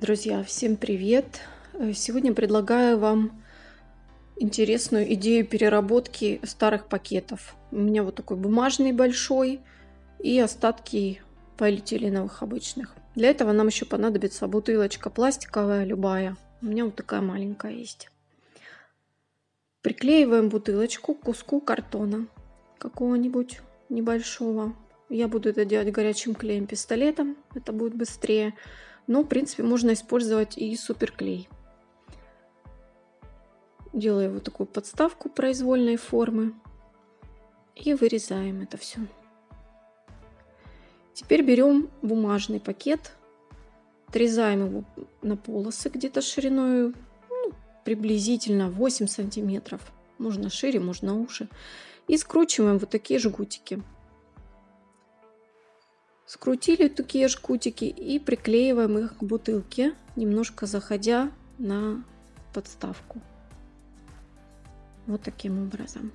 Друзья, всем привет! Э, Сегодня предлагаю вам интересную идею переработки старых пакетов. У меня вот такой бумажный большой и остатки полиэтиленовых обычных. Для этого нам еще понадобится бутылочка пластиковая, любая. У меня вот такая маленькая есть. Приклеиваем бутылочку к куску картона какого-нибудь небольшого. Я буду это делать горячим клеем пистолетом, это будет быстрее. Но, в принципе, можно использовать и суперклей. Делаю вот такую подставку произвольной формы. И вырезаем это все. Теперь берем бумажный пакет, отрезаем его на полосы где-то шириной ну, приблизительно 8 сантиметров. Можно шире, можно уже. И скручиваем вот такие жгутики. Скрутили такие жгутики и приклеиваем их к бутылке, немножко заходя на подставку. Вот таким образом.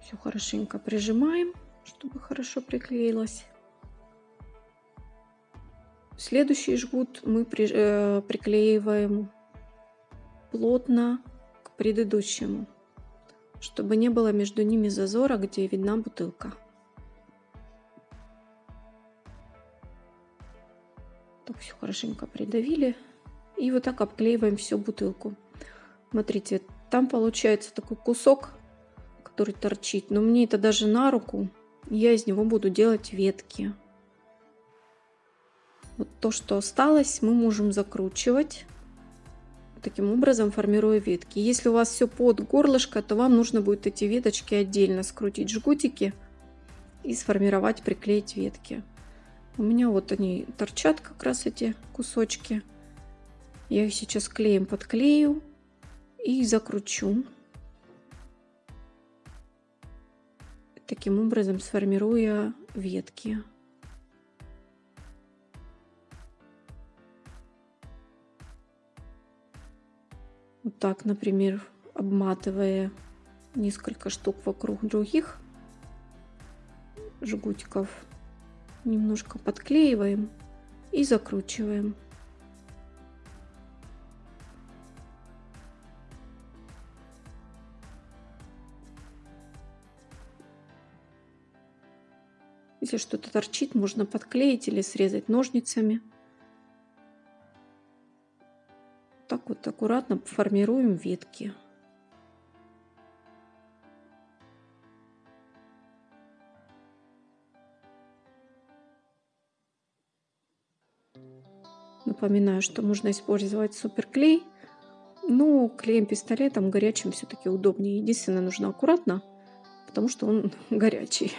Все хорошенько прижимаем, чтобы хорошо приклеилось. Следующий жгут мы при, э, приклеиваем плотно к предыдущему, чтобы не было между ними зазора, где видна бутылка. Так все хорошенько придавили. И вот так обклеиваем всю бутылку. Смотрите, там получается такой кусок, который торчит. Но мне это даже на руку. Я из него буду делать ветки. Вот то, что осталось, мы можем закручивать таким образом формируя ветки. Если у вас все под горлышко, то вам нужно будет эти веточки отдельно скрутить жгутики и сформировать, приклеить ветки. У меня вот они торчат как раз эти кусочки. Я их сейчас клеем подклею и закручу. Таким образом сформируя ветки. Так, например, обматывая несколько штук вокруг других жгутиков, немножко подклеиваем и закручиваем. Если что-то торчит, можно подклеить или срезать ножницами. Так вот аккуратно формируем ветки. Напоминаю, что можно использовать суперклей, но клеем пистолетом горячим все-таки удобнее. Единственное, нужно аккуратно, потому что он горячий.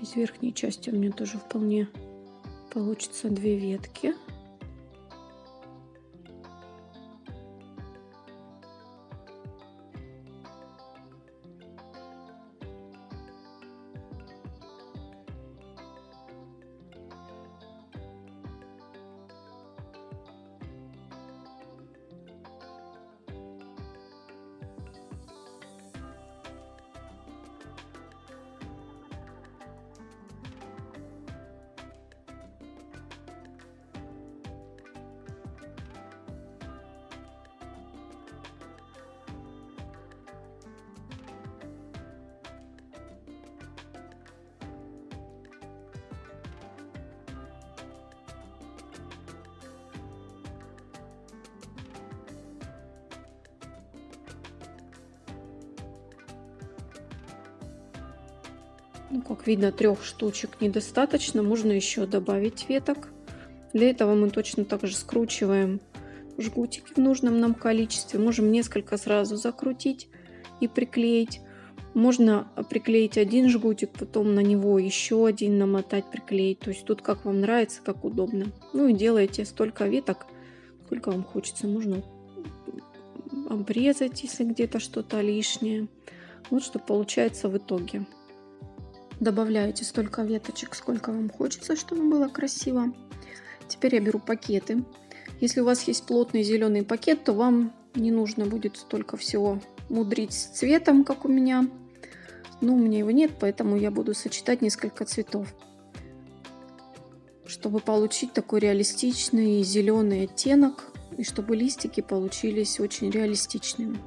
Из верхней части у меня тоже вполне получится две ветки. Ну, как видно, трех штучек недостаточно. Можно еще добавить веток. Для этого мы точно так же скручиваем жгутики в нужном нам количестве. Можем несколько сразу закрутить и приклеить. Можно приклеить один жгутик, потом на него еще один намотать, приклеить. То есть тут как вам нравится, как удобно. Ну и делаете столько веток, сколько вам хочется. Можно обрезать, если где-то что-то лишнее. Вот что получается в итоге. Добавляете столько веточек, сколько вам хочется, чтобы было красиво. Теперь я беру пакеты. Если у вас есть плотный зеленый пакет, то вам не нужно будет столько всего мудрить с цветом, как у меня. Но у меня его нет, поэтому я буду сочетать несколько цветов. Чтобы получить такой реалистичный зеленый оттенок и чтобы листики получились очень реалистичными.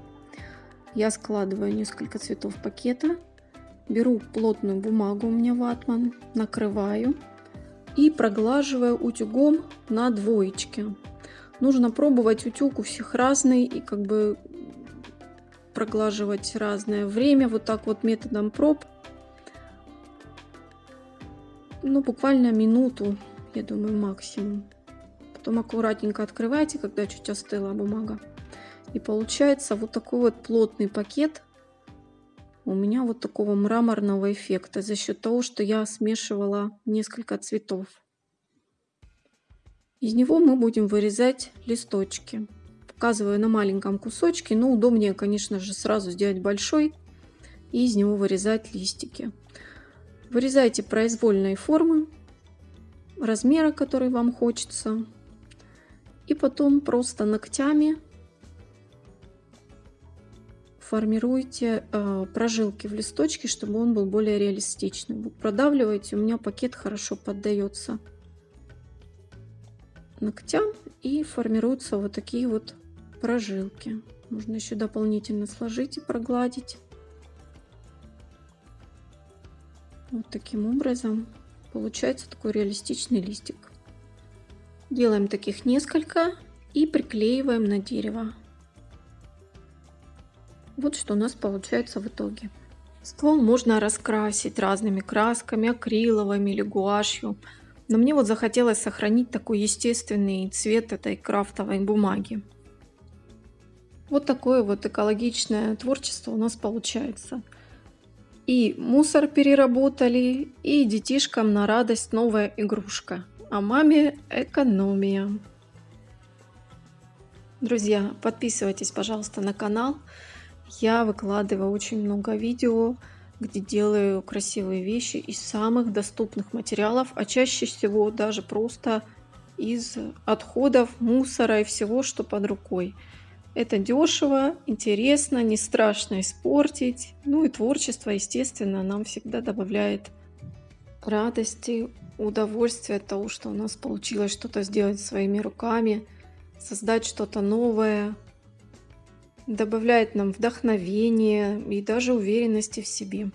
Я складываю несколько цветов пакета, беру плотную бумагу, у меня ватман, накрываю и проглаживаю утюгом на двоечке. Нужно пробовать утюг у всех разный и как бы проглаживать разное время вот так вот методом проб. Ну, буквально минуту, я думаю, максимум. Потом аккуратненько открывайте, когда чуть остыла бумага. И получается вот такой вот плотный пакет у меня вот такого мраморного эффекта за счет того, что я смешивала несколько цветов. Из него мы будем вырезать листочки. Показываю на маленьком кусочке, но удобнее, конечно же, сразу сделать большой и из него вырезать листики. Вырезайте произвольные формы, размера, который вам хочется. И потом просто ногтями формируйте э, прожилки в листочке, чтобы он был более реалистичным. Вы продавливаете, у меня пакет хорошо поддается ногтям и формируются вот такие вот прожилки. Можно еще дополнительно сложить и прогладить. Вот таким образом получается такой реалистичный листик. Делаем таких несколько и приклеиваем на дерево. Вот что у нас получается в итоге. Ствол можно раскрасить разными красками, акриловыми или гуашью. Но мне вот захотелось сохранить такой естественный цвет этой крафтовой бумаги. Вот такое вот экологичное творчество у нас получается. И мусор переработали, и детишкам на радость новая игрушка. А маме экономия. Друзья, подписывайтесь, пожалуйста, на канал. Я выкладываю очень много видео, где делаю красивые вещи из самых доступных материалов, а чаще всего даже просто из отходов, мусора и всего, что под рукой. Это дешево, интересно, не страшно испортить. Ну и творчество, естественно, нам всегда добавляет радости, удовольствия от того, что у нас получилось что-то сделать своими руками, создать что-то новое, добавляет нам вдохновение и даже уверенности в себе.